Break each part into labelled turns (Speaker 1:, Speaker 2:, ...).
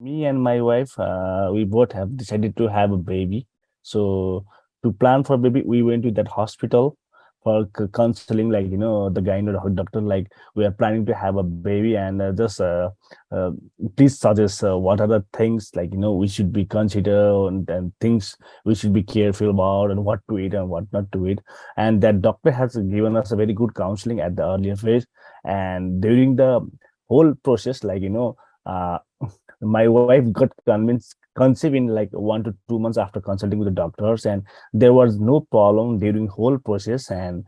Speaker 1: me and my wife, uh, we both have decided to have a baby. So to plan for baby, we went to that hospital for counseling, like, you know, the guy, the doctor, like, we are planning to have a baby and uh, just uh, uh, please suggest uh, what are the things, like, you know, we should be consider and, and things we should be careful about and what to eat and what not to eat. And that doctor has given us a very good counseling at the earlier phase. And during the whole process, like, you know, uh, my wife got convinced conceived in like one to two months after consulting with the doctors and there was no problem during whole process and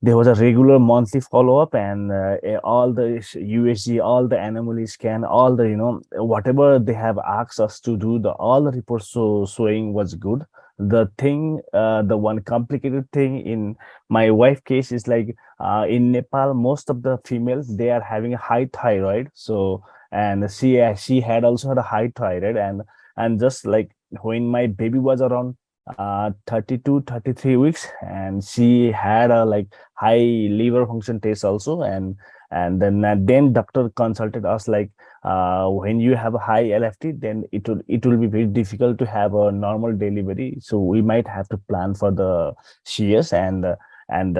Speaker 1: there was a regular monthly follow-up and uh, all the USG, all the anomaly scan, all the, you know, whatever they have asked us to do, the all the reports so showing was good. The thing, uh, the one complicated thing in my wife case is like uh, in Nepal, most of the females, they are having a high thyroid. So and she she had also had a high thyroid and and just like when my baby was around uh 32 33 weeks and she had a like high liver function test also. And and then uh, then doctor consulted us like uh when you have a high lft then it will it will be very difficult to have a normal delivery. So we might have to plan for the shears and uh, and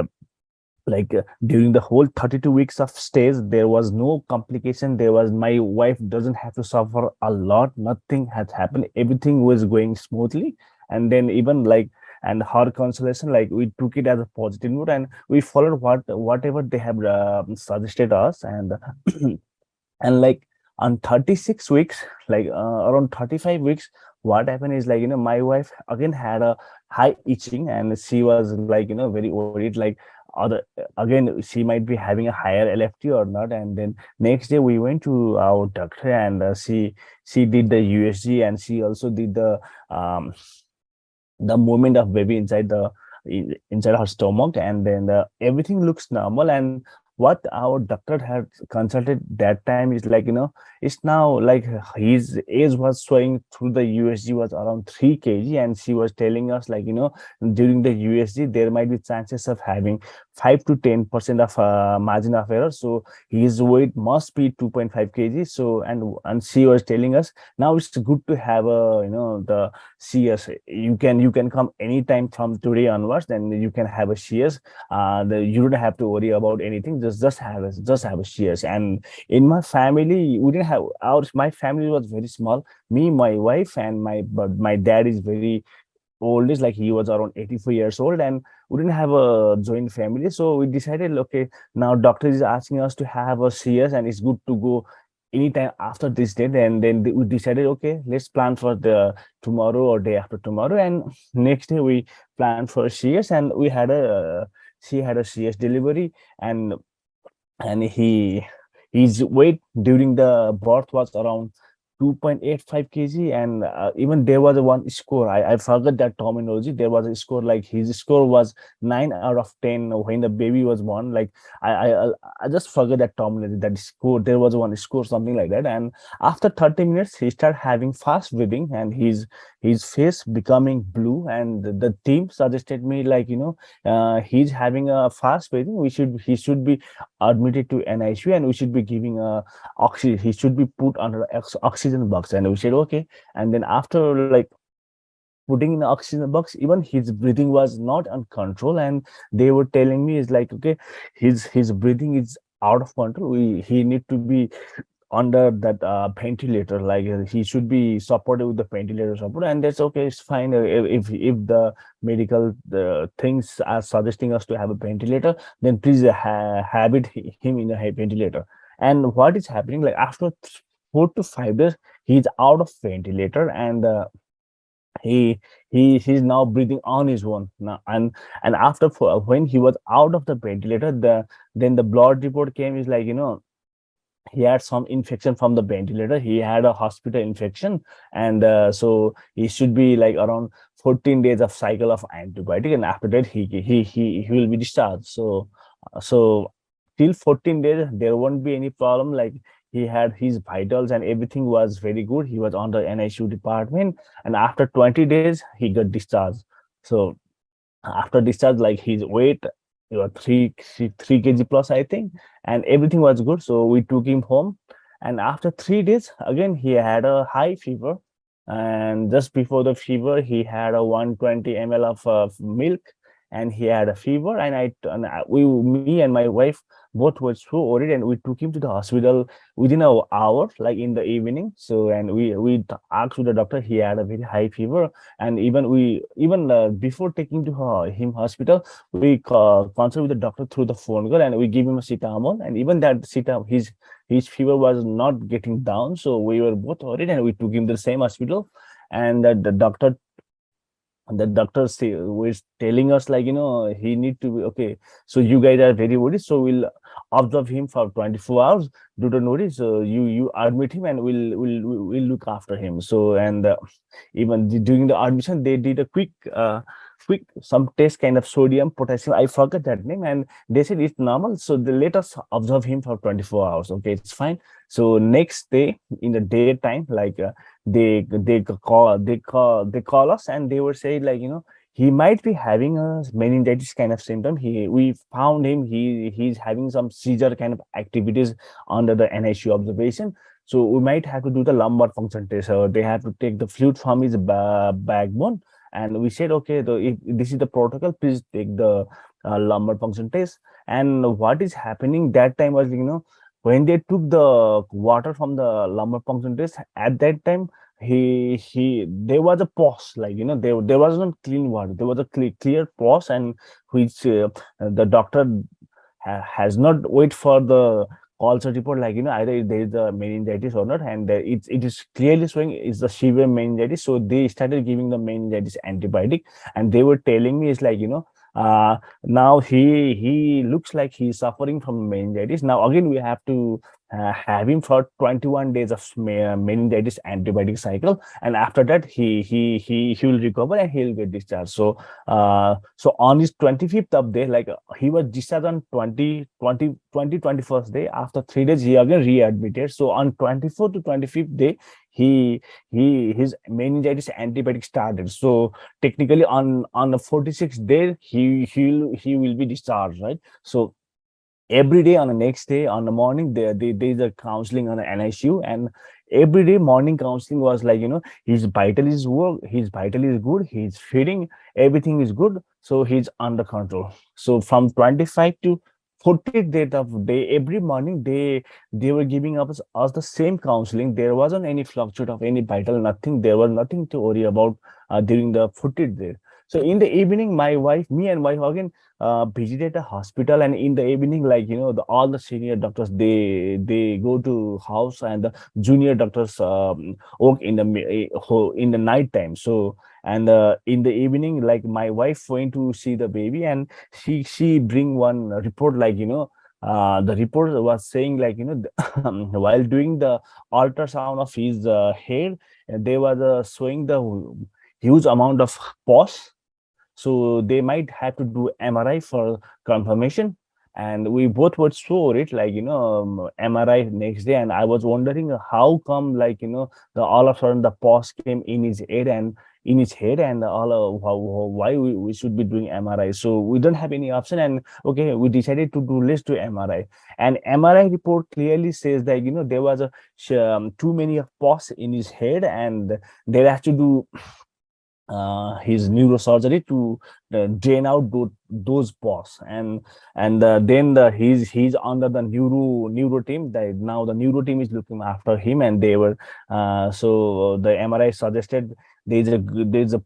Speaker 1: like uh, during the whole 32 weeks of stays there was no complication. There was my wife doesn't have to suffer a lot. Nothing has happened. Everything was going smoothly. And then even like and her consolation like we took it as a positive note and we followed what whatever they have uh, suggested us. And and like on 36 weeks like uh, around 35 weeks what happened is like you know my wife again had a high itching and she was like you know very worried like other again she might be having a higher lft or not and then next day we went to our doctor and uh, she she did the usg and she also did the um the movement of baby inside the inside her stomach and then uh, everything looks normal. And what our doctor had consulted that time is like you know it's now like his age was showing through the usg was around 3 kg and she was telling us like you know during the usg there might be chances of having 5 to 10 percent of uh, margin of error. So his weight must be 2.5 kg. So and and she was telling us now it's good to have a you know the cs you can you can come anytime from today onwards then you can have a cs uh the, you don't have to worry about anything. Just just have a just have a shears. And in my family we didn't have our my family was very small. Me my wife and my but my dad is very old is like he was around 84 years old and we didn't have a joint family. So we decided okay now doctor is asking us to have a shears and it's good to go anytime after this date. And then we decided okay let's plan for the tomorrow or day after tomorrow. And next day we planned for shears and we had a she had a shears delivery and and he his weight during the birth was around 2.85 kg and uh, even there was a one score. I, I forgot that terminology. There was a score like his score was 9 out of 10 when the baby was born. Like i i, I just forgot that terminology that score. There was one score something like that. And after 30 minutes he started having fast breathing and his his face becoming blue. And the team suggested me like you know uh, he's having a fast breathing we should he should be admitted to NICU and we should be giving a oxygen he should be put under oxygen box. And we said okay. And then after like putting in the oxygen box even his breathing was not on control. And they were telling me is like okay his his breathing is out of control. We he need to be under that uh, ventilator. Like uh, he should be supported with the ventilator support. And that's okay it's fine. Uh, if if the medical things are suggesting us to have a ventilator then please ha have it him in a ventilator. And what is happening like after four to five days he's out of ventilator and uh, he he he's now breathing on his own. Now and and after when he was out of the ventilator the then the blood report came. Is like you know he had some infection from the ventilator. He had a hospital infection. And uh, so he should be like around 14 days of cycle of antibiotic. And after that he he he, he will be discharged. So uh, so till 14 days there won't be any problem. Like he had his vitals and everything was very good. He was on the NICU department. And after 20 days he got discharged. So after discharge like his weight you know, three three kg plus i think. And everything was good. So we took him home. And after three days again he had a high fever. And just before the fever he had a 120 ml of uh, milk. And he had a fever. And i and I, we me and my wife both were so worried and we took him to the hospital within an hour like in the evening. So and we we asked with the doctor he had a very high fever. And even we even uh, before taking to her, him hospital we uh, consult with the doctor through the phone call and we give him a cetamol and even that cetamol his his fever was not getting down. So we were both worried and we took him to the same hospital. And uh, the doctor the doctor was telling us like you know he need to be okay so you guys are very worried so we'll observe him for 24 hours do not worry so you you admit him and we'll we'll we'll look after him. So and uh, even during the admission they did a quick uh, quick some test kind of sodium potassium i forgot that name and they said it's normal so they let us observe him for 24 hours okay it's fine. So next day in the daytime like uh, they they call they call they call us and they were saying like you know he might be having a meningitis kind of symptom. He we found him. He he's having some seizure kind of activities under the NICU observation. So we might have to do the lumbar puncture test or they have to take the fluid from his backbone. And we said okay the, if this is the protocol please take the uh, lumbar puncture test. And what is happening that time was you know when they took the water from the lumbar puncture test at that time he he there was a pause like you know there there was not clean water. There was a clear, clear pause and which uh, the doctor ha has not wait for the also report like you know either there is a meningitis or not and it, it is clearly showing is the severe meningitis. So they started giving the meningitis antibiotic and they were telling me it's like you know uh now he he looks like he's suffering from meningitis. Now again we have to uh, have him for 21 days of meningitis antibiotic cycle. And after that he he he he will recover and he'll get discharged. So uh so on his 25th of day like he was discharged on 20 20 20 21st day. After three days he again readmitted. So on 24th to 25th day he he his meningitis antibiotic started. So technically on on the 46th day he he he will be discharged right? So every day on the next day on the morning there they, there's a counseling on the NICU and every day morning counseling was like you know his vital is work his vital is good he's feeding everything is good. So he's under control. So from 25 to 40th date of day every morning they they were giving us, us the same counseling. There wasn't any fluctuate of any vital nothing. There was nothing to worry about uh, during the 40th day so in the evening my wife me and wife again uh, visited a hospital and in the evening like you know the, all the senior doctors they they go to house and the junior doctors um, work in the eh, in the night time. So and uh, in the evening like my wife went to see the baby and she she bring one report like you know uh, the report was saying like you know while doing the ultrasound of his uh, they were uh, showing the huge amount of pus so they might have to do MRI for confirmation. And we both were so it like, you know, um, MRI next day. And I was wondering how come, like, you know, the all of a sudden the pus came in his head and in his head and all how, why we, we should be doing MRI. So we don't have any option. And okay, we decided to do let's do MRI. And MRI report clearly says that, you know, there was a um, too many pus in his head and they have to do uh, his neurosurgery to uh, drain out those, those pus and and uh, then the he's he's under the neuro neuro team that now the neuro team is looking after him and they were uh, so the mri suggested there's a there's a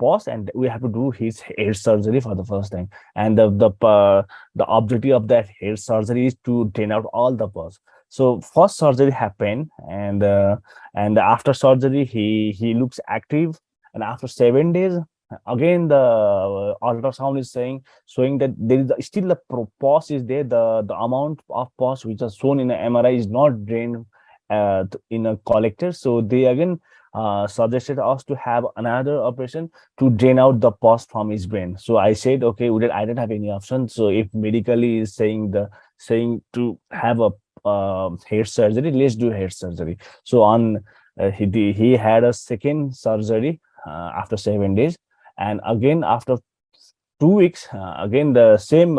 Speaker 1: pause and we have to do his hair surgery for the first time. And the the uh, the objective of that hair surgery is to drain out all the pus. So first surgery happened and uh, and after surgery he he looks active. And after seven days again the uh, ultrasound is saying showing that there is still the pus is there. The the amount of pus which is shown in the mri is not drained uh, in a collector. So they again uh, suggested us to have another operation to drain out the pus from his brain. So i said okay did, i didn't have any option. So if medically is saying the saying to have a uh, hair surgery let's do hair surgery. So on uh, he he had a second surgery uh, after seven days. And again after two weeks uh, again the same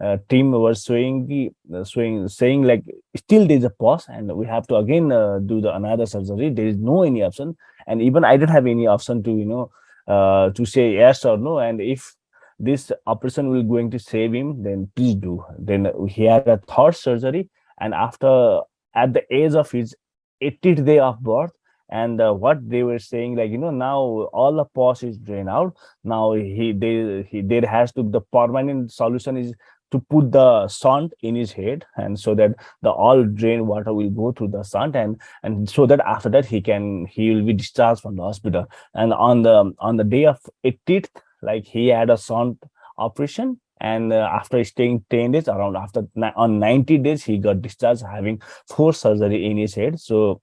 Speaker 1: uh, team showing the uh, saying like still there's a pause and we have to again uh, do the another surgery. There is no any option. And even i don't have any option to you know uh, to say yes or no. And if this operation will going to save him then please do. Then he had a third surgery. And after at the age of his 80th day of birth and uh, what they were saying like you know now all the pus is drained out. Now he they he there has to the permanent solution is to put the shunt in his head and so that the all drain water will go through the shunt and and so that after that he can he will be discharged from the hospital. And on the on the day of 18th like he had a shunt operation and uh, after staying 10 days around after on 90 days he got discharged having four surgery in his head. So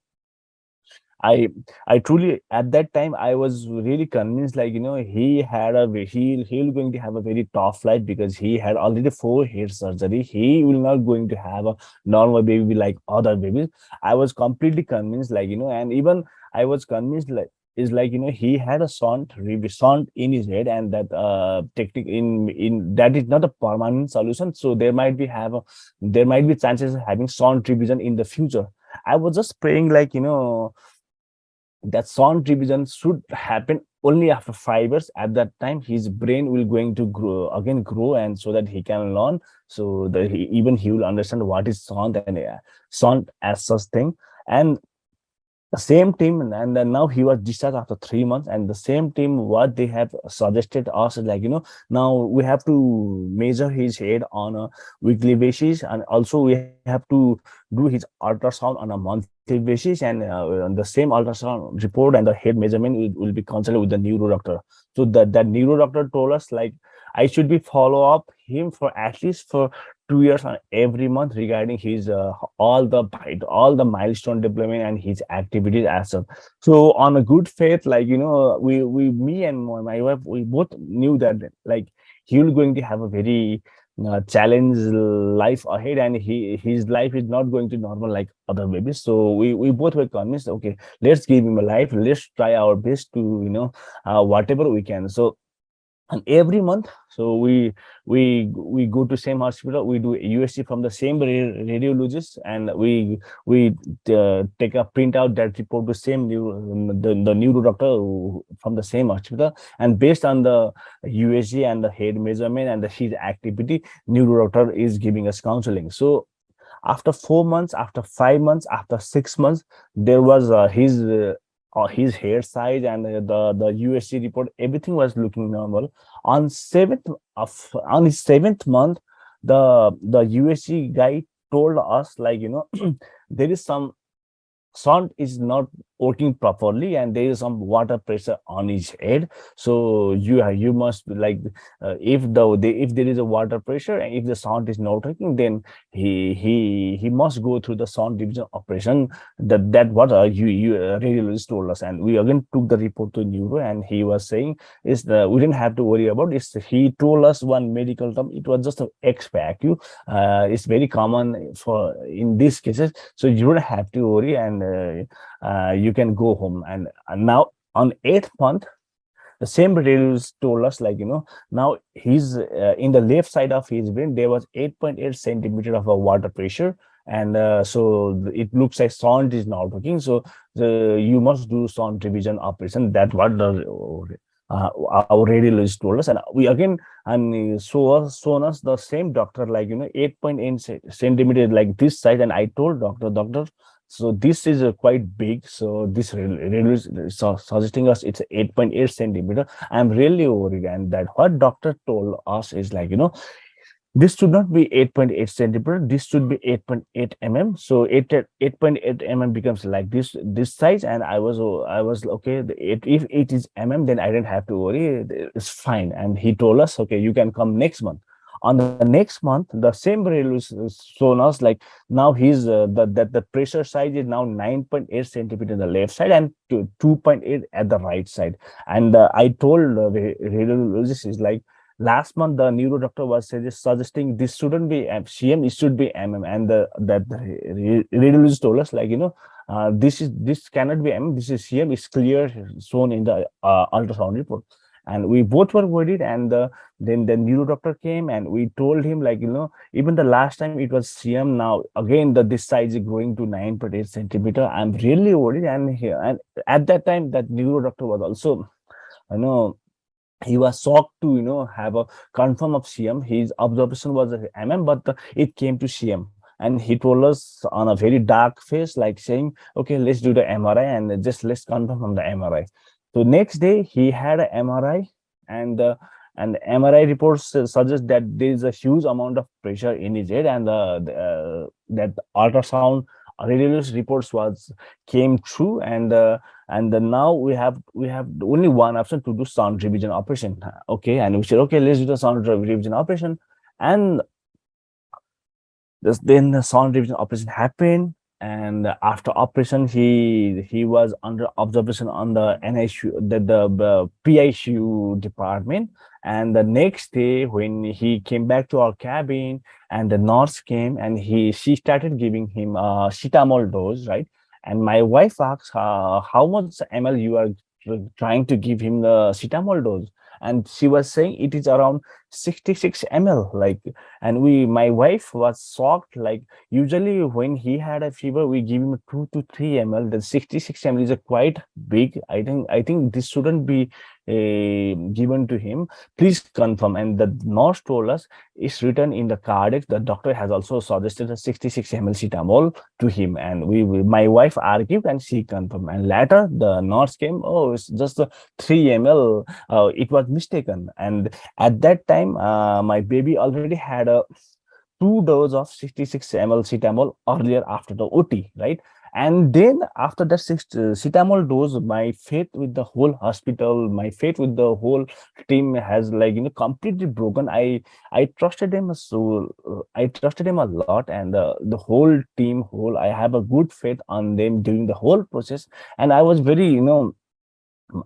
Speaker 1: i i truly at that time i was really convinced like you know he had a he he'll going to have a very tough life because he had already four head surgery. He will not going to have a normal baby like other babies. I was completely convinced like you know and even i was convinced like is like you know he had a shunt shunt in his head and that uh technique in in that is not a permanent solution. So there might be have a, there might be chances of having shunt revision in the future. I was just praying like you know that shunt revision should happen only after five years. At that time his brain will going to grow again grow and so that he can learn. So that he, even he will understand what is sound and uh, shunt as such thing. And the same team and then now he was discharged after three months and the same team what they have suggested us like you know now we have to measure his head on a weekly basis and also we have to do his ultrasound on a monthly basis and uh, the same ultrasound report and the head measurement will, will be consulted with the neuro doctor. So that that neuro doctor told us like I should be follow up him for at least for two years on every month regarding his uh, all the all the milestone deployment and his activities as well. So on a good faith, like you know, we we me and my wife we both knew that like he will going to have a very uh, challenge life ahead and he his life is not going to normal like other babies so we we both were convinced okay let's give him a life let's try our best to you know uh, whatever we can so and every month so we we we go to same hospital. We do usg from the same radiologist and we we uh, take a printout that report to same neuro, the, the neuro doctor from the same hospital. And based on the usg and the head measurement and the his activity neuro doctor is giving us counseling. So after four months after five months after six months there was uh, his uh, uh, his hair size and the the USG report, everything was looking normal. On seventh of on his seventh month, the the USG guy told us like you know there is some shunt is not working properly and there is some water pressure on his head. So you you must like uh, if the if there is a water pressure and if the shunt is not working then he he he must go through the shunt revision operation. That that what uh, you you uh, radiologist told us. And we again took the report to neuro and he was saying is the we didn't have to worry about this he told us one medical term. It was just an ex vacuo. Uh, it's very common for in these cases. So you don't have to worry and uh, uh, you can go home. And, and now on eighth month the same radiologist told us like you know now he's uh, in the left side of his brain there was 8.8 centimeter of a water pressure. And uh, so it looks like shunt is not working. So the, you must do shunt revision operation. That what the uh, our radiologist told us. And we again and so shown us the same doctor like you know 8.8 centimeter like this side. And i told doctor doctor so this is quite big. So this so suggesting us it's 8.8 .8 centimeter. I'm really worried. And that what doctor told us is like, you know, this should not be 8.8 .8 centimeter. This should be 8.8 .8 mm. So 8.8 8.8 mm becomes like this this size. And I was I was okay. It, if it is mm, then I didn't have to worry. It's fine. And he told us, okay, you can come next month on the next month the same rail is shown us like now he's uh, the that the pressure size is now 9.8 centimeter in the left side and 2.8 at the right side. And uh, i told uh, the radiologist is like last month the neuro doctor was suggesting this shouldn't be cm it should be mm and the that the radiologist told us like you know uh, this is this cannot be mm this is cm is clear shown in the uh, ultrasound report and we both were worried and the, then the neuro doctor came and we told him like you know even the last time it was cm now again the this size is growing to 9.8 centimeter. I'm really worried and here and at that time that neuro doctor was also you know he was shocked to you know have a confirm of cm his observation was mm but the, it came to cm and he told us on a very dark face like saying okay let's do the mri and just let's confirm from the mri so next day he had a mri and uh, and mri reports suggest that there is a huge amount of pressure in his head and uh, the, uh, that ultrasound radiologist reports was came true and uh, and now we have we have only one option to do shunt revision operation okay? And we said okay let's do the shunt revision operation. And this, then the shunt revision operation happened and after operation he he was under observation on the NICU the, the, the department. And the next day when he came back to our cabin and the nurse came and he she started giving him a cetamol dose right? And my wife asked uh, how much ml you are trying to give him the cetamol dose and she was saying it is around 66 ml like and we my wife was shocked like usually when he had a fever we give him 2 to 3 ml the 66 ml is a quite big i think i think this shouldn't be given to him. Please confirm and the nurse told us it's written in the Kardex the doctor has also suggested a 66 ml cetamol to him and we, we my wife argued and she confirmed. And later the nurse came oh it's just a 3 ml uh, it was mistaken. And at that time uh, my baby already had a two dose of 66 ml cetamol earlier after the ot right and then after that sixth uh, cetamol dose my faith with the whole hospital my faith with the whole team has like you know completely broken. I i trusted him so uh, i trusted him a lot and uh, the whole team whole i have a good faith on them during the whole process. And i was very you know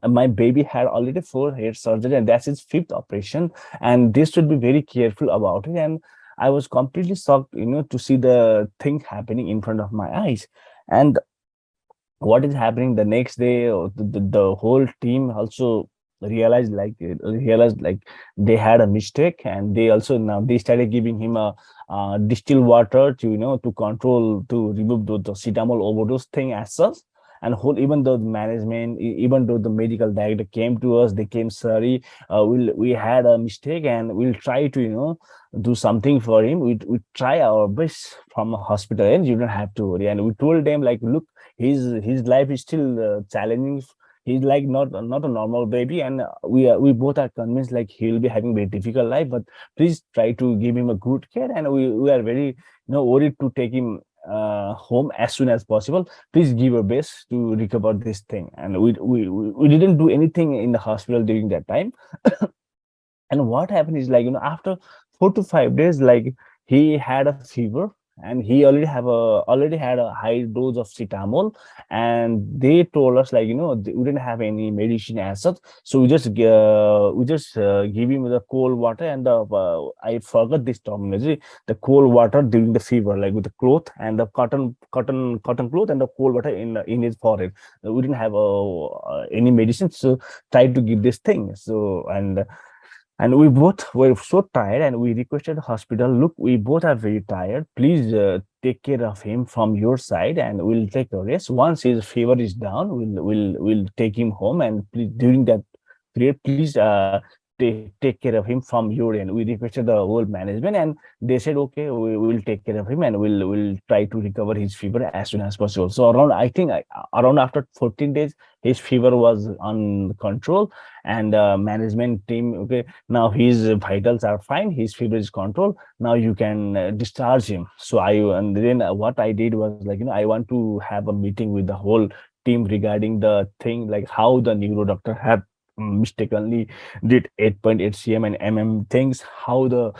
Speaker 1: my baby had already four head surgery and that's his fifth operation and they should be very careful about it. And i was completely shocked you know to see the thing happening in front of my eyes and what is happening the next day the, the, the whole team also realized like realized like they had a mistake and they also now they started giving him a uh, distilled water to you know to control to remove the, the cetamol overdose thing as such and whole even though the management even though the medical director came to us they came sorry uh, we'll we had a mistake and we'll try to you know do something for him. We, we try our best from a hospital and you don't have to worry. And we told them like look his his life is still uh, challenging. He's like not not a normal baby and we are we both are convinced like he'll be having very difficult life but please try to give him a good care. And we, we are very you know worried to take him uh, home as soon as possible. Please give your best to recover this thing. And we we we didn't do anything in the hospital during that time. And what happened is like you know after four to five days like he had a fever and he already have a already had a high dose of cetamol and they told us like you know we didn't have any medicine as such. So we just uh, we just uh, give him the cold water and the uh, i forgot this terminology the cold water during the fever like with the cloth and the cotton cotton cotton cloth and the cold water in in his forehead. We didn't have uh, any medicine so tried to give this thing. So and and we both were so tired and we requested hospital look we both are very tired. Please uh, take care of him from your side and we'll take a rest. Once his fever is down we'll we'll we'll take him home and please, during that period please uh, take, take care of him from your end. We requested the whole management and they said, okay, we will take care of him and we'll we'll try to recover his fever as soon as possible. So around, I think around after 14 days, his fever was on control and uh, management team, okay, now his vitals are fine, his fever is controlled. Now you can uh, discharge him. So I, and then what I did was like, you know, I want to have a meeting with the whole team regarding the thing, like how the neuro doctor had mistakenly did 8.8 cm and mm things how the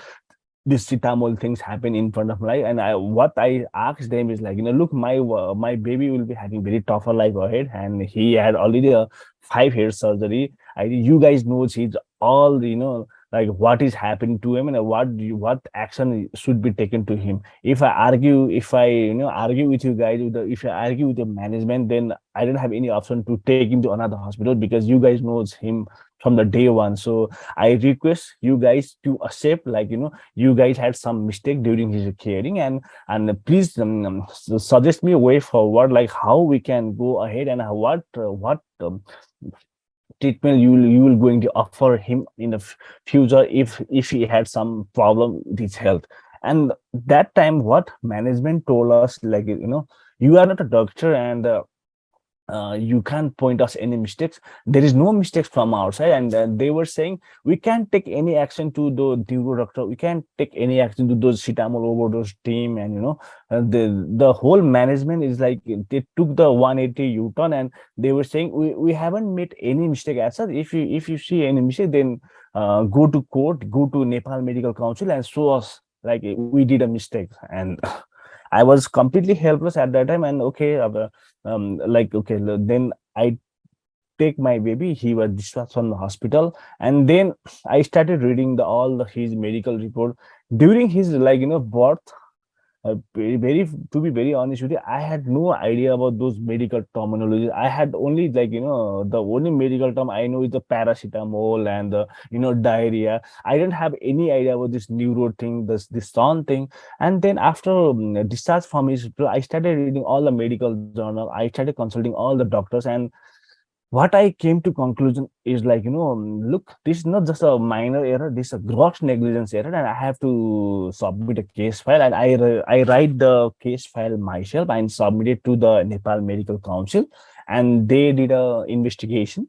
Speaker 1: this cetamol things happen in front of my life and i what i asked them is like you know look my uh, my baby will be having very tougher life ahead. And he had already a five hair surgery. I you guys know he's all you know like what is happening to him and what you, what action should be taken to him? If i argue if i you know argue with you guys with the, if i argue with the management then i don't have any option to take him to another hospital because you guys knows him from the day one. So i request you guys to accept like you know you guys had some mistake during his caring and and please um, um suggest me a way forward like how we can go ahead and what uh, what um, treatment you will you will going to offer him in the future if if he had some problem with his health. And that time what management told us like you know you are not a doctor and uh, uh, you can't point us any mistakes. There is no mistakes from our side and uh, they were saying we can't take any action to the neuro doctor. We can't take any action to those cetamol overdose team and you know uh, the the whole management is like they took the 180 u-turn and they were saying we, we haven't made any mistake as such. If you if you see any mistake then uh, go to court go to nepal medical council and show us like we did a mistake. And I was completely helpless at that time. And okay, um, like, okay, then I take my baby. He was discharged from the hospital. And then I started reading the all the, his medical report during his like, you know, birth uh, very, to be very honest with you i had no idea about those medical terminologies. I had only like you know the only medical term i know is the paracetamol and the you know diarrhea. I didn't have any idea about this neuro thing this this son thing. And then after um, discharge from his i started reading all the medical journal. I started consulting all the doctors and what I came to conclusion is like, you know, um, look, this is not just a minor error, this is a gross negligence error, and I have to submit a case file. And I, I write the case file myself and submit it to the Nepal Medical Council, and they did a investigation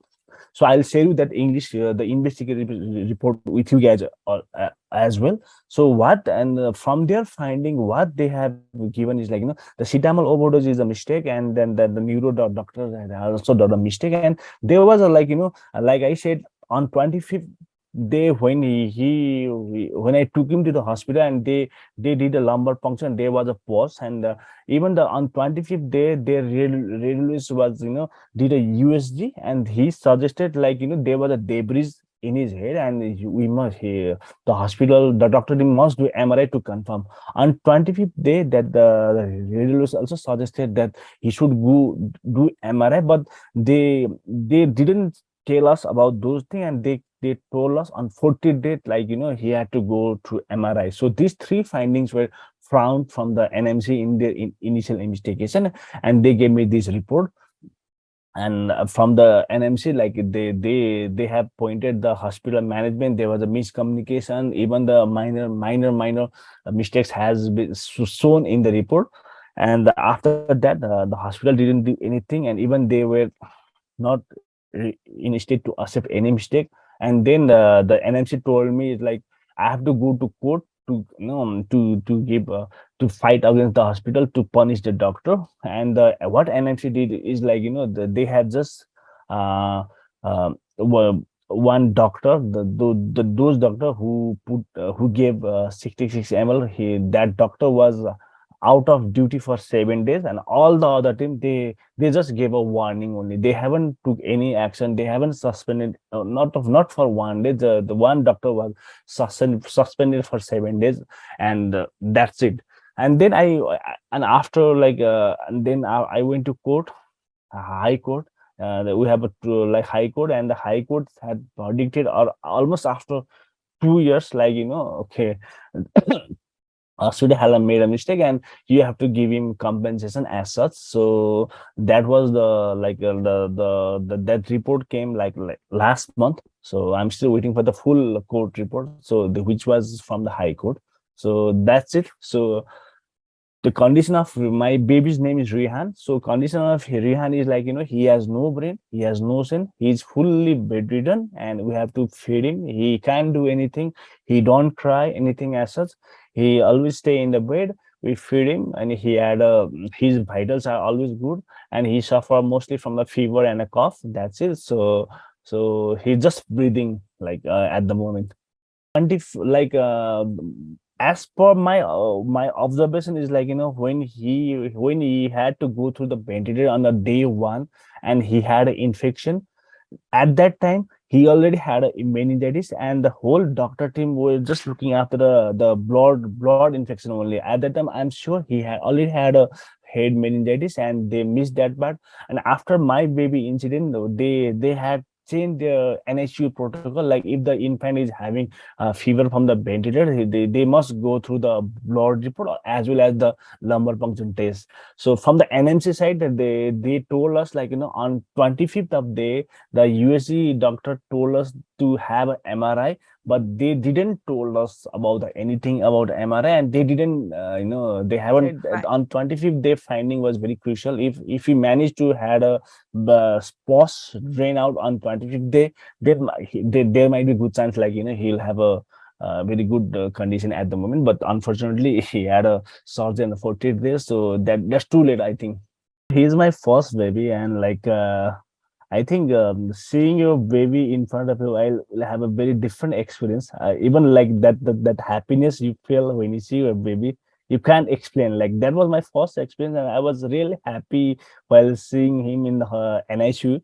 Speaker 1: so I'll share you that English, uh, the investigative report with you guys uh, uh, as well. So what, and uh, from their finding, what they have given is like, you know, the cetamol overdose is a mistake and then the, the neuro doctor also done a mistake. And there was a like, you know, like I said, on 25th they when he, he when i took him to the hospital and they they did a lumbar puncture and there was a pause. And uh, even the on 25th day their radiologist was you know did a usg and he suggested like you know there was a debris in his head and we must he, the hospital the doctor must do mri to confirm. On 25th day that the, the radiologist also suggested that he should go do mri but they they didn't tell us about those things and they they told us on 40 date, like, you know, he had to go to MRI. So these three findings were found from the NMC in their in initial investigation, and they gave me this report. And uh, from the NMC, like they they they have pointed the hospital management. There was a miscommunication. Even the minor minor minor mistakes has been shown in the report. And after that, uh, the hospital didn't do anything, and even they were not in a state to accept any mistake and then the the NMC told me like I have to go to court to you know to to give uh, to fight against the hospital to punish the doctor. And uh, what NMC did is like you know the, they had just uh, uh one doctor the, the, the those doctor who put uh, who gave uh, 66 ml he that doctor was out of duty for seven days and all the other team they they just gave a warning only. They haven't took any action. They haven't suspended uh, not of not for one day. The the one doctor was suspended suspended for seven days and uh, that's it. And then i and after like uh, and then I, I went to court high court we have a like high court and the high court had predicted or almost after two years like you know okay uh, Sudahala made a mistake and you have to give him compensation as such. So that was the like uh, the, the the that report came like, like last month. So I'm still waiting for the full court report. So the which was from the High Court. So that's it. So the condition of my baby's name is Rihan. So condition of Rihan is like, you know, he has no brain, he has no sin, he's fully bedridden and we have to feed him. He can't do anything. He don't cry anything as such he always stay in the bed we feed him and he had a his vitals are always good and he suffer mostly from the fever and a cough that's it. So so he's just breathing like uh, at the moment. And if like uh, as per my uh, my observation is like you know when he when he had to go through the ventilator on the day one and he had an infection at that time he already had a meningitis and the whole doctor team were just looking after the the blood blood infection only. At that time i'm sure he had already had a head meningitis and they missed that part. And after my baby incident they they had change the NICU protocol. Like if the infant is having a fever from the ventilator, they, they must go through the blood report as well as the lumbar puncture test. So from the NMC side, they they told us like you know on 25th of day, the USG doctor told us to have an MRI but they didn't told us about anything about MRI and they didn't, uh, you know, they haven't right. on 25th day finding was very crucial. If if we manage to had a spots drain out on 25th day, there, there, there might be good signs like, you know, he'll have a uh, very good uh, condition at the moment but unfortunately he had a surgery on the 40th day so that that's too late i think he's my first baby and like uh, I think um, seeing your baby in front of you, I'll have a very different experience. Uh, even like that, that, that happiness you feel when you see your baby, you can't explain. Like that was my first experience, and I was really happy while seeing him in the uh, NICU.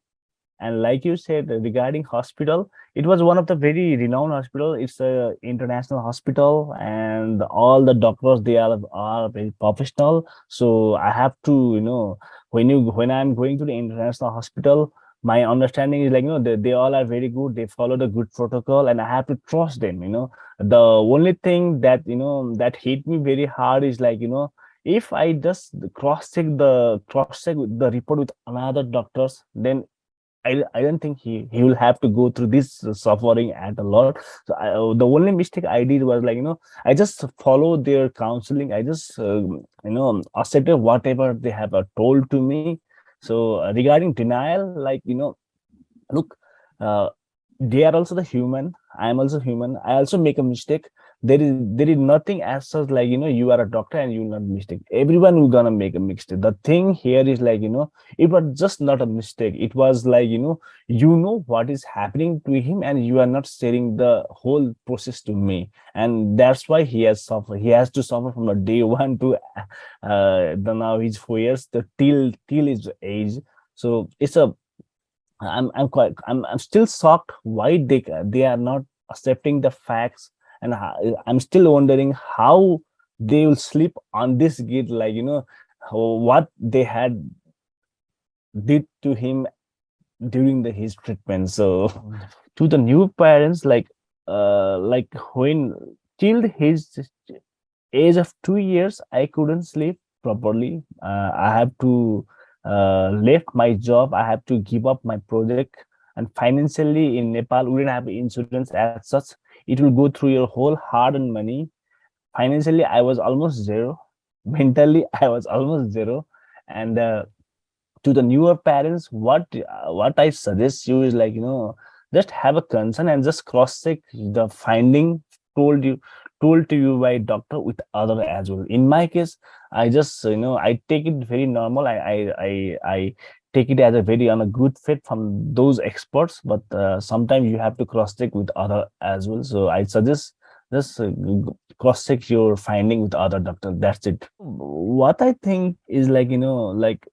Speaker 1: And like you said regarding hospital, it was one of the very renowned hospital. It's a international hospital, and all the doctors they are are very professional. So I have to, you know, when you when I'm going to the international hospital, my understanding is like you know they, they all are very good. They follow the good protocol and i have to trust them you know. The only thing that you know that hit me very hard is like you know if i just cross check the cross check the report with another doctors then I, I don't think he he will have to go through this suffering at a lot. So I, the only mistake i did was like you know i just follow their counseling. I just uh, you know accepted whatever they have uh, told to me so uh, regarding denial, like, you know, look, uh, they are also the human. I am also human. I also make a mistake. There is there is nothing as such like, you know, you are a doctor and you not mistake. Everyone will gonna make a mistake. The thing here is like, you know, it was just not a mistake. It was like, you know, you know what is happening to him and you are not sharing the whole process to me. And that's why he has suffered. He has to suffer from the day one to uh the now he's four years the till till his age. So it's a I'm I'm quite I'm I'm still shocked why they they are not accepting the facts and I'm still wondering how they will sleep on this gate like you know what they had did to him during the his treatment so to the new parents like uh like when till his age of two years i couldn't sleep properly uh, i have to uh, left my job. I have to give up my project. And financially in Nepal, we didn't have insurance as such. It will go through your whole hard-earned money. Financially, I was almost zero. Mentally, I was almost zero. And uh, to the newer parents, what uh, what I suggest you is like, you know, just have a concern and just cross-check the finding told you told to you by doctor with other as well in my case i just you know i take it very normal i i i, I take it as a very on a good fit from those experts but uh, sometimes you have to cross check with other as well. So i suggest just uh, cross check your finding with other doctor. That's it. What i think is like you know like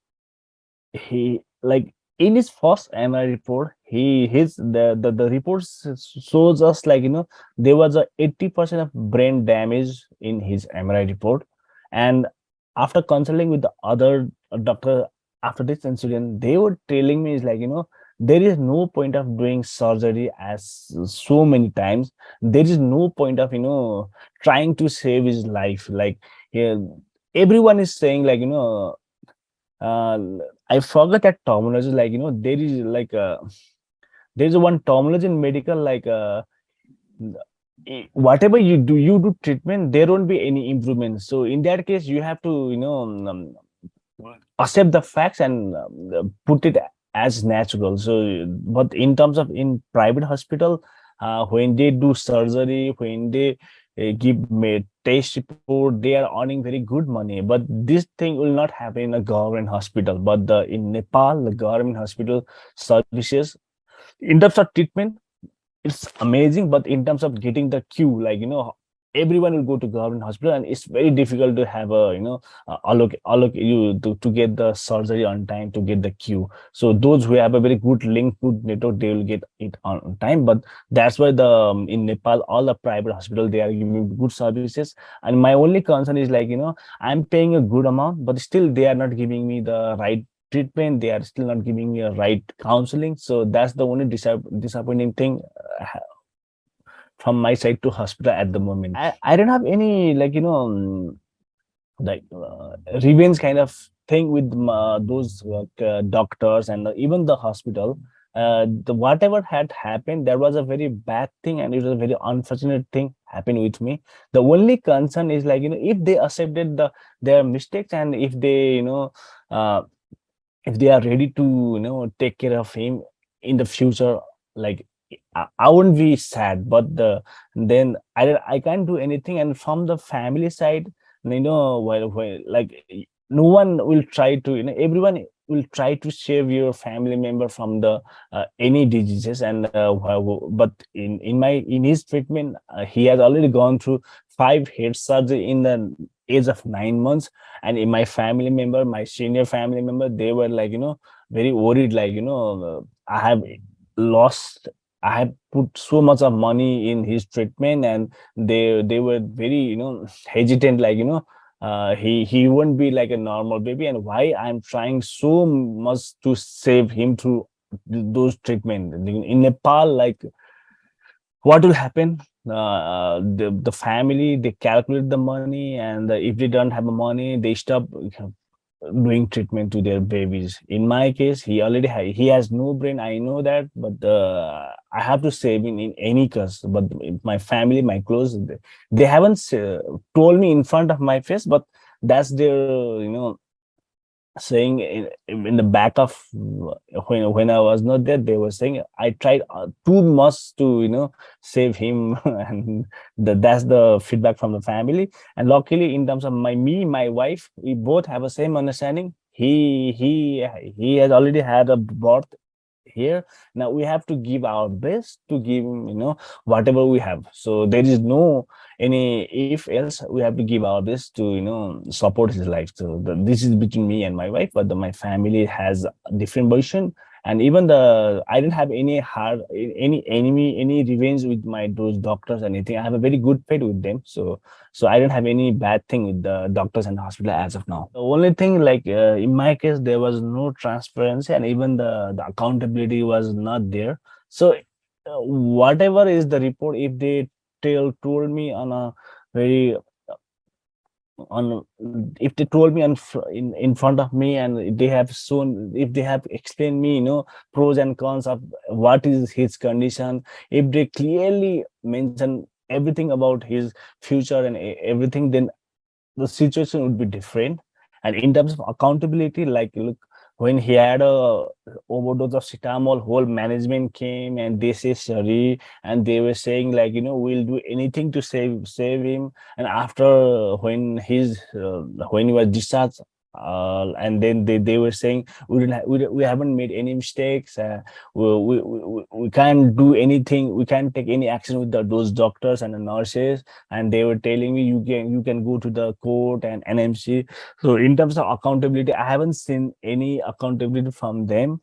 Speaker 1: he like in his first MRI report, he his the, the the reports shows us like you know there was a 80 percent of brain damage in his MRI report, and after consulting with the other doctor after this incident, they were telling me is like you know there is no point of doing surgery as so many times. There is no point of you know trying to save his life. Like yeah, everyone is saying like you know uh, I forgot that terminology. Like you know, there is like a there is one terminology in medical like uh, whatever you do, you do treatment, there won't be any improvement. So in that case, you have to you know um, accept the facts and um, put it as natural. So, but in terms of in private hospital, uh, when they do surgery, when they uh, give me test report they are earning very good money. But this thing will not happen in a government hospital. But the in nepal the government hospital services in terms of treatment it's amazing. But in terms of getting the queue like you know everyone will go to government hospital and it's very difficult to have a you know uh, allocate, allocate you to, to get the surgery on time to get the queue so those who have a very good link good network they will get it on time. But that's why the um, in nepal all the private hospital they are giving good services. And my only concern is like you know i'm paying a good amount but still they are not giving me the right treatment. They are still not giving me a right counseling. So that's the only disappointing thing uh, from my side to hospital at the moment. I, I don't have any like, you know, um, like uh, revenge kind of thing with uh, those uh, doctors and even the hospital. Uh, the whatever had happened, there was a very bad thing and it was a very unfortunate thing happened with me. The only concern is like, you know, if they accepted the their mistakes and if they, you know, uh, if they are ready to, you know, take care of him in the future, like I wouldn't be sad, but the then I I can't do anything. And from the family side, you know, well, well like no one will try to, you know, everyone will try to save your family member from the uh, any diseases. And uh, but in in my in his treatment, uh, he has already gone through five head surgery in the age of nine months. And in my family member, my senior family member, they were like, you know, very worried, like, you know, I have lost I had put so much of money in his treatment and they they were very, you know, hesitant, like, you know, uh, he he won't be like a normal baby and why I'm trying so much to save him through those treatment in Nepal, like what will happen? Uh, the the family they calculate the money and if they don't have the money they stop doing treatment to their babies in my case he already ha he has no brain i know that but uh, i have to save him in any case but my family my close they they haven't uh, told me in front of my face but that's their you know saying in, in the back of when when I was not there, they were saying I tried uh, too much to you know save him, and the, that's the feedback from the family. And luckily, in terms of my me, my wife, we both have the same understanding. He he he has already had a birth here. Now we have to give our best to give you know whatever we have. So there is no any if else we have to give our best to you know support his life. So the, this is between me and my wife but the, my family has different version and even the i didn't have any hard any enemy any revenge with my those doctors or anything. I have a very good faith with them. So so i don't have any bad thing with the doctors and the hospital as of now. The only thing like uh, in my case there was no transparency and even the the accountability was not there. So uh, whatever is the report if they tell told me on a very on if they told me in, in in front of me and they have shown if they have explained me you know pros and cons of what is his condition if they clearly mention everything about his future and everything then the situation would be different. And in terms of accountability like look when he had a overdose of cetamol whole management came and they say sorry and they were saying like you know we'll do anything to save save him. And after when his uh, when he was discharged uh, and then they, they were saying we didn't ha we, we haven't made any mistakes uh, we, we, we, can't do anything we can't take any action with the, those doctors and the nurses. And they were telling me you can you can go to the court and nmc so in terms of accountability i haven't seen any accountability from them.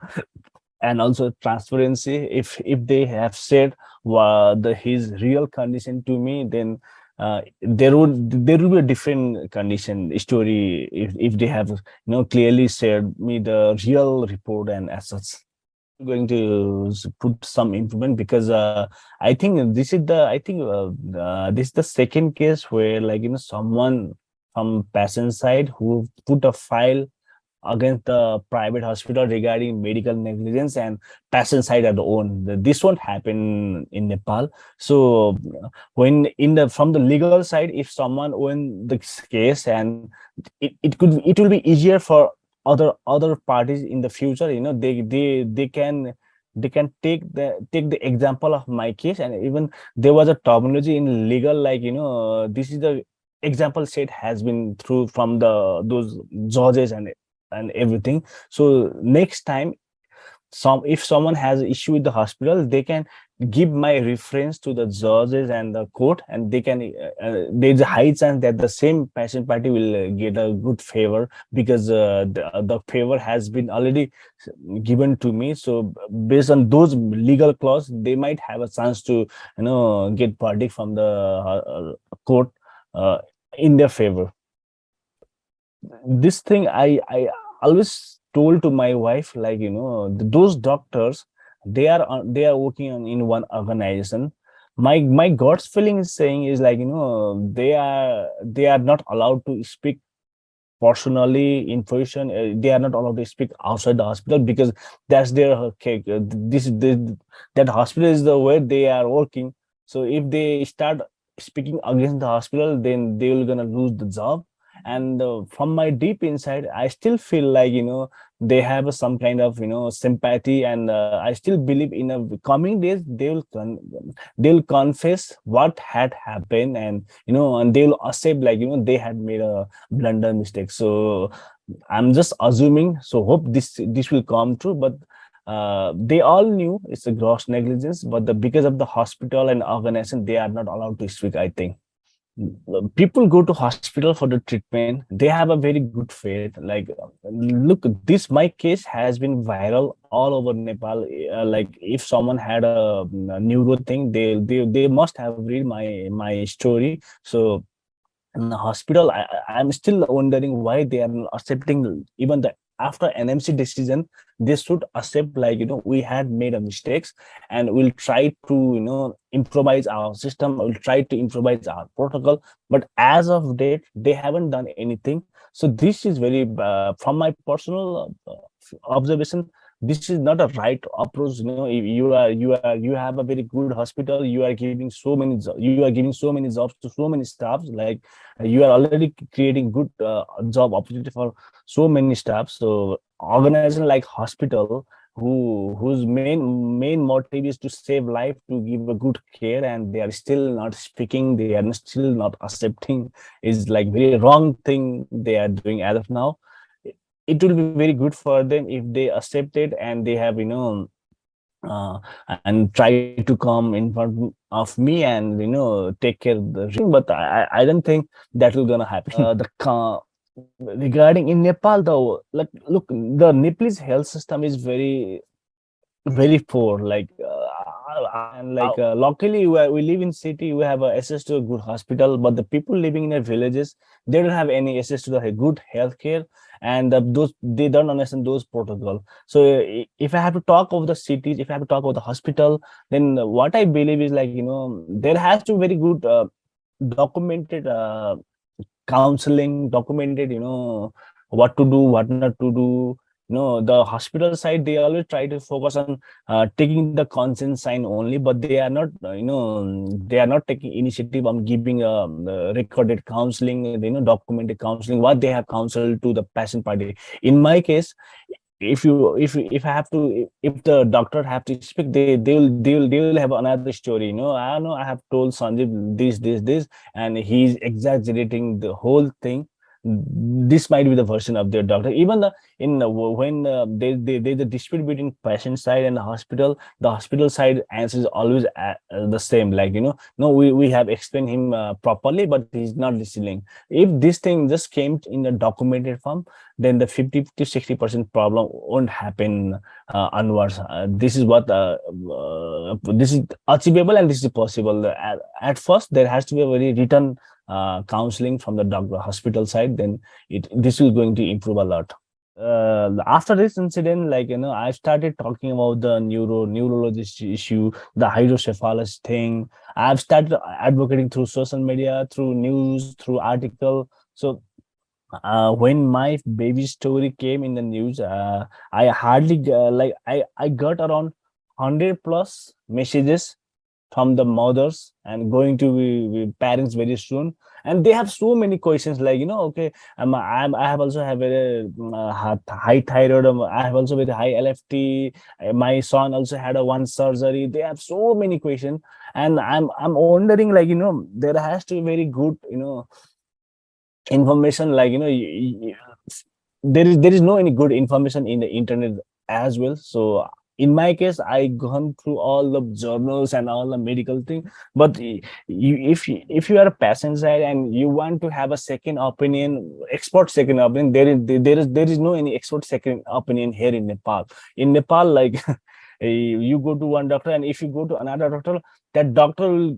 Speaker 1: And also transparency if if they have said uh, the his real condition to me then uh, there would there will be a different condition story if, if they have you know clearly shared me the real report and as such going to put some improvement because uh, i think this is the i think uh, this is the second case where like you know someone from patient side who put a file against the private hospital regarding medical negligence and patient side at the own. This won't happen in Nepal. So when in the from the legal side, if someone win the case and it, it could it will be easier for other other parties in the future, you know, they they they can they can take the take the example of my case and even there was a terminology in legal like you know this is the example set has been through from the those judges and and everything. So next time some if someone has issue with the hospital they can give my reference to the judges and the court and they can uh, uh, there's a high chance that the same patient party will uh, get a good favor because uh, the, the favor has been already given to me. So based on those legal clause they might have a chance to you know get verdict from the uh, court uh, in their favor. This thing i i always told to my wife like you know those doctors they are they are working on in one organization. My my god's feeling is saying is like you know they are they are not allowed to speak personally information uh, they are not allowed to speak outside the hospital because that's their okay, uh, this this that hospital is the way they are working. So if they start speaking against the hospital then they will gonna lose the job and uh, from my deep inside i still feel like you know they have some kind of you know sympathy and uh, i still believe in a coming days they will they'll confess what had happened and you know and they'll accept like you know they had made a blunder mistake. So i'm just assuming so hope this this will come true but uh, they all knew it's a gross negligence but the because of the hospital and organization they are not allowed to speak i think people go to hospital for the treatment. They have a very good faith. Like look this my case has been viral all over nepal. Uh, like if someone had a, a neuro thing they, they they must have read my my story. So in the hospital I, i'm still wondering why they are accepting even the after NMC decision, they should accept like, you know, we had made a mistakes and we'll try to, you know, improvise our system, we'll try to improvise our protocol. But as of date, they haven't done anything. So this is very, uh, from my personal uh, observation, this is not a right approach you know you are you are you have a very good hospital you are giving so many you are giving so many jobs to so many staffs like you are already creating good uh, job opportunity for so many staffs. So organization like hospital who whose main main motive is to save life to give a good care and they are still not speaking they are still not accepting is like very wrong thing they are doing as of now it will be very good for them if they accept it and they have you know uh, and try to come in front of me and you know take care of the ring but i i don't think that will gonna happen. Uh, the uh, regarding in nepal though like look the nepalese health system is very very poor like uh, and like uh, locally where we live in city we have access to a good hospital but the people living in the villages they don't have any access to the good health care and uh, those they don't understand those protocol. So if i have to talk of the cities if i have to talk about the hospital then what i believe is like you know there has to be very good uh, documented uh, counseling documented you know what to do what not to do no the hospital side they always try to focus on uh, taking the consent sign only but they are not uh, you know they are not taking initiative on giving a um, recorded counseling you know documented counseling what they have counseled to the patient party in my case if you if if i have to if the doctor have to speak they they will they will they will have another story you know. I know i have told sanjeev this this this and he's exaggerating the whole thing. This might be the version of their doctor. Even the in when uh, they, they there's a dispute between patient side and the hospital the hospital side answer is always uh, the same. Like you know no we, we have explained him uh, properly but he's not listening. If this thing just came in a documented form then the 50 to 60 percent problem won't happen uh, onwards. Uh, this is what uh, uh, this is achievable and this is possible. At, at first there has to be a very written uh, counseling from the doctor hospital side, then it this is going to improve a lot. Uh, after this incident, like you know, I started talking about the neuro neurologist issue, the hydrocephalus thing. I've started advocating through social media, through news, through article. So uh, when my baby story came in the news, uh, I hardly uh, like I I got around hundred plus messages from the mothers and going to be, be, parents very soon and they have so many questions like you know okay i'm, I'm i have also have a uh, high thyroid um, i have also with high lft my son also had a one surgery. They have so many questions. And i'm i'm wondering like you know there has to be very good you know information like you know there is there is no any good information in the internet as well. So in my case i gone through all the journals and all the medical thing but you, if you, if you are a patient side and you want to have a second opinion expert second opinion there is there is there is no any expert second opinion here in nepal. In nepal like eh, you go to one doctor and if you go to another doctor that doctor will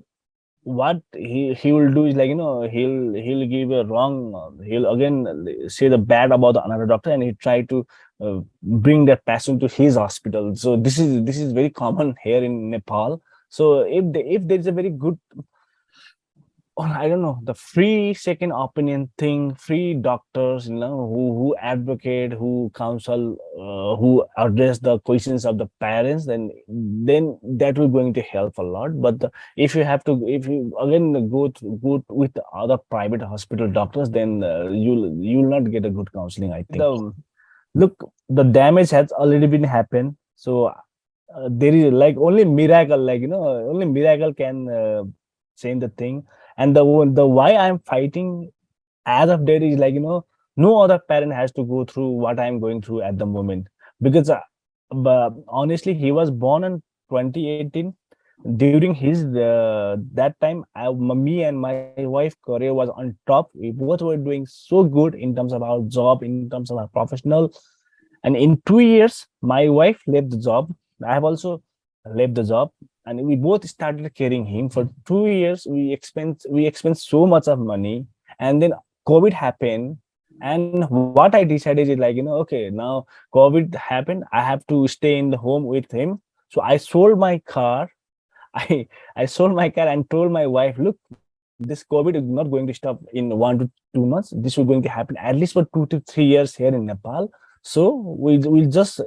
Speaker 1: what he he will do is like you know he'll he'll give a wrong he'll again say the bad about the another doctor and he try to uh, bring that patient to his hospital so this is this is very common here in nepal so if the, if there is a very good or I don't know, the free second opinion thing, free doctors, you know, who, who advocate, who counsel, uh, who address the questions of the parents, then then that will going to help a lot. But the, if you have to, if you again go to, go with other private hospital doctors, then uh, you'll you'll not get a good counseling. I think. The, look, the damage has already been happened. So uh, there is like only miracle, like you know, only miracle can uh, change the thing. And the the why i'm fighting as of date is like you know no other parent has to go through what i'm going through at the moment. Because uh, but honestly he was born in 2018 during his uh, that time I, me and my wife career was on top. We both were doing so good in terms of our job in terms of our professional. And in two years my wife left the job. I have also left the job. And we both started carrying him. For two years we expense we expend so much of money. And then covid happened. And what i decided is like you know okay now covid happened. I have to stay in the home with him. So i sold my car i i sold my car and told my wife look this covid is not going to stop in one to two months. This is going to happen at least for two to three years here in nepal. So we will just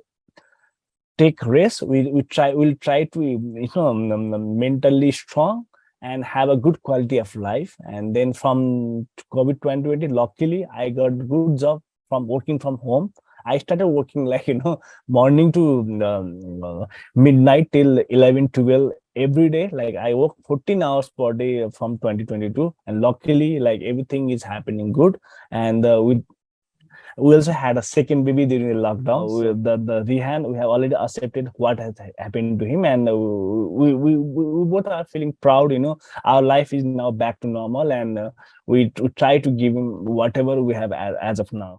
Speaker 1: take rest we we try we'll try to you know um, um, um, mentally strong and have a good quality of life. And then from covid 2020 luckily i got good job from working from home i started working like you know morning to um, uh, midnight till 11 12 every day like i work 14 hours per day from 2022 and luckily like everything is happening good and uh, with we also had a second baby during the lockdown. So the the Rihan, we have already accepted what has happened to him, and uh, we, we we both are feeling proud. You know, our life is now back to normal, and uh, we, we try to give him whatever we have as, as of now.